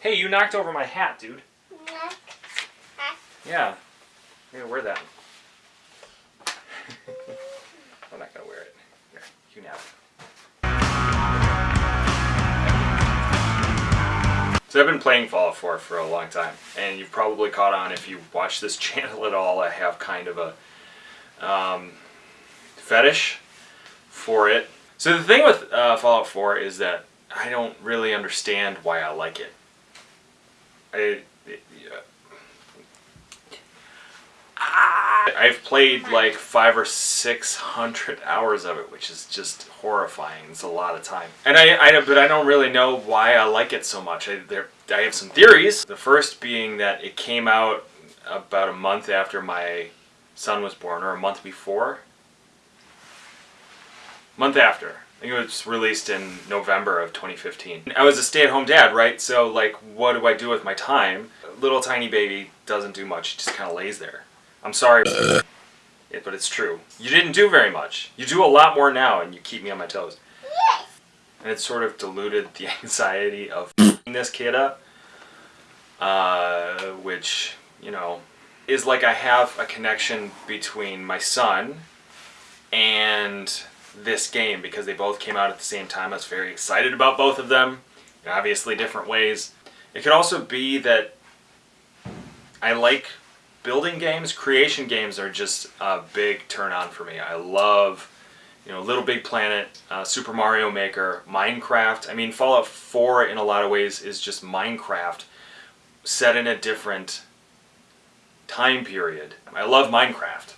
Hey, you knocked over my hat, dude. Yeah. I'm gonna wear that. I'm not gonna wear it. Here, you it. So I've been playing Fallout 4 for a long time, and you've probably caught on if you watch this channel at all. I have kind of a um, fetish for it. So the thing with uh, Fallout 4 is that I don't really understand why I like it. I, yeah. I've played like five or six hundred hours of it, which is just horrifying. It's a lot of time, and I, I but I don't really know why I like it so much. I, there, I have some theories. The first being that it came out about a month after my son was born, or a month before. Month after. I think it was released in November of 2015. I was a stay-at-home dad, right? So like, what do I do with my time? Little tiny baby doesn't do much. He just kind of lays there. I'm sorry, but it's true. You didn't do very much. You do a lot more now, and you keep me on my toes. Yes. And it sort of diluted the anxiety of this kid up, uh, which, you know, is like I have a connection between my son and this game because they both came out at the same time. I was very excited about both of them in obviously different ways. It could also be that I like building games. Creation games are just a big turn on for me. I love, you know, Little Big Planet, uh, Super Mario Maker, Minecraft. I mean, Fallout 4 in a lot of ways is just Minecraft set in a different time period. I love Minecraft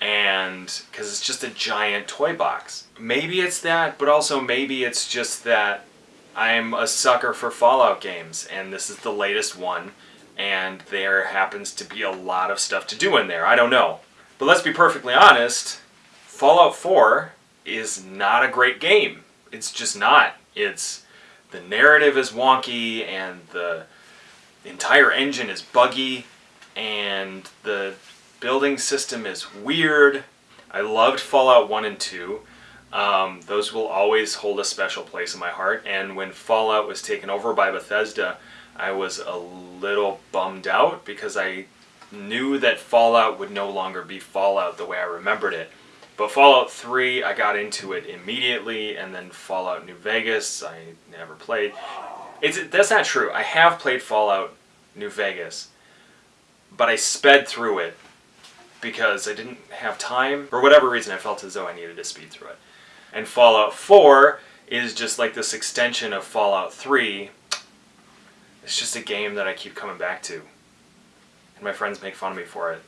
and because it's just a giant toy box. Maybe it's that, but also maybe it's just that I'm a sucker for Fallout games and this is the latest one and there happens to be a lot of stuff to do in there. I don't know. But let's be perfectly honest, Fallout 4 is not a great game. It's just not. It's the narrative is wonky and the entire engine is buggy and the building system is weird. I loved Fallout 1 and 2. Um, those will always hold a special place in my heart. And when Fallout was taken over by Bethesda, I was a little bummed out because I knew that Fallout would no longer be Fallout the way I remembered it. But Fallout 3, I got into it immediately, and then Fallout New Vegas, I never played. It's, that's not true. I have played Fallout New Vegas, but I sped through it because I didn't have time. For whatever reason, I felt as though I needed to speed through it. And Fallout 4 is just like this extension of Fallout 3. It's just a game that I keep coming back to. And my friends make fun of me for it.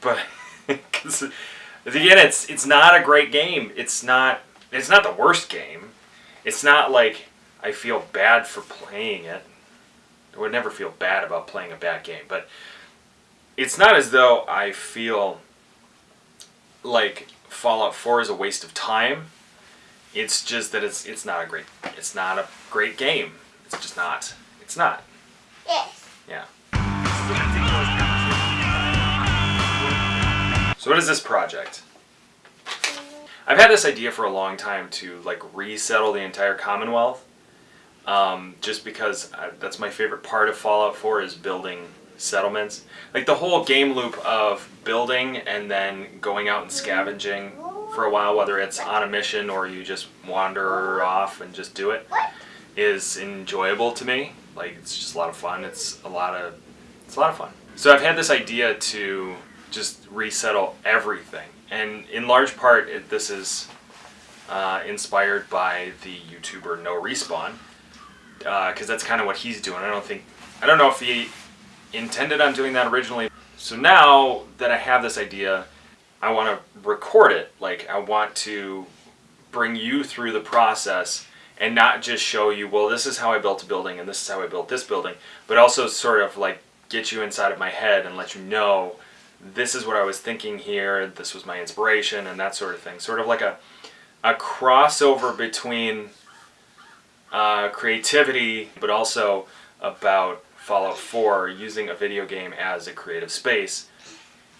But, because, again, it's, it's not a great game. It's not, it's not the worst game. It's not like I feel bad for playing it. I would never feel bad about playing a bad game. But it's not as though I feel like Fallout 4 is a waste of time. It's just that it's it's not a great it's not a great game. It's just not. It's not. Yes. Yeah. So what is this project? I've had this idea for a long time to like resettle the entire Commonwealth. Um, just because I, that's my favorite part of Fallout 4 is building settlements. Like the whole game loop of building and then going out and scavenging for a while, whether it's on a mission or you just wander off and just do it, is enjoyable to me. Like it's just a lot of fun. It's a lot of it's a lot of fun. So I've had this idea to just resettle everything, and in large part, it, this is uh, inspired by the YouTuber No Respawn, because uh, that's kind of what he's doing. I don't think I don't know if he intended on doing that originally. So now that I have this idea, I want to record it. Like I want to bring you through the process and not just show you, well, this is how I built a building and this is how I built this building, but also sort of like get you inside of my head and let you know this is what I was thinking here, this was my inspiration and that sort of thing. Sort of like a, a crossover between uh, creativity, but also about Fallout 4 using a video game as a creative space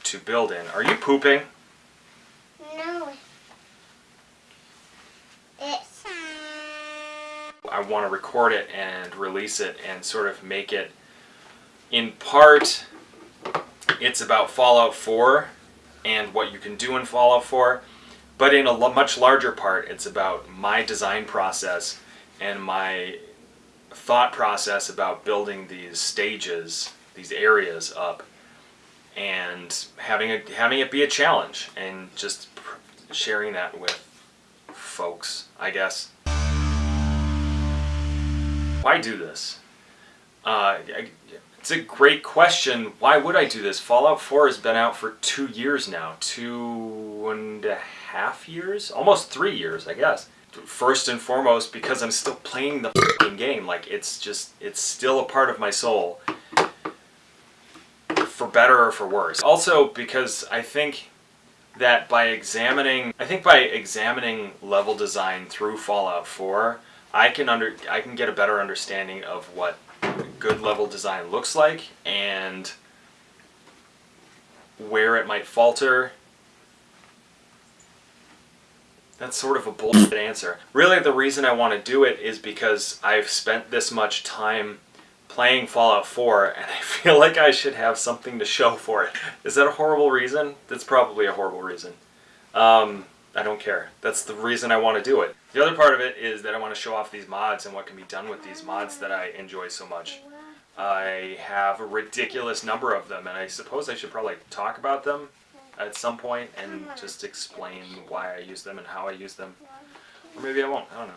to build in. Are you pooping? No. It's. I want to record it and release it and sort of make it in part it's about Fallout 4 and what you can do in Fallout 4, but in a much larger part it's about my design process and my thought process about building these stages, these areas up and having a, having it be a challenge and just sharing that with folks, I guess. Why do this? Uh, I- it's a great question. Why would I do this? Fallout 4 has been out for two years now. Two and a half years? Almost three years, I guess. First and foremost, because I'm still playing the game. Like, it's just, it's still a part of my soul. For better or for worse. Also, because I think that by examining I think by examining level design through Fallout 4, I can under I can get a better understanding of what good level design looks like and where it might falter. That's sort of a bullshit answer. Really the reason I want to do it is because I've spent this much time playing Fallout 4 and I feel like I should have something to show for it. Is that a horrible reason? That's probably a horrible reason. Um, I don't care. That's the reason I want to do it. The other part of it is that I want to show off these mods and what can be done with these mods that I enjoy so much. I have a ridiculous number of them and I suppose I should probably talk about them at some point and mm-hmm. just explain why I use them and how I use them. Or maybe I won't. I don't know.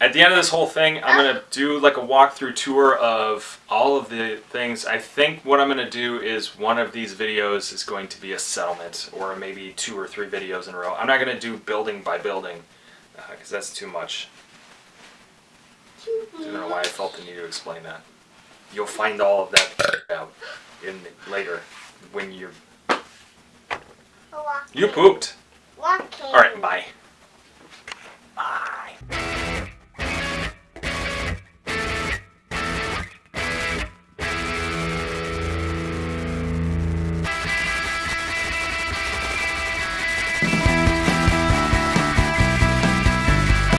At the end of this whole thing, I'm gonna do like a walkthrough tour of all of the things. I think what I'm gonna do is one of these videos is going to be a settlement, or maybe two or three videos in a row. I'm not gonna do building by building, uh, because that's too much. I don't know why I felt the need to explain that. You'll find all of that out in later when you you pooped. Walking. All right, bye.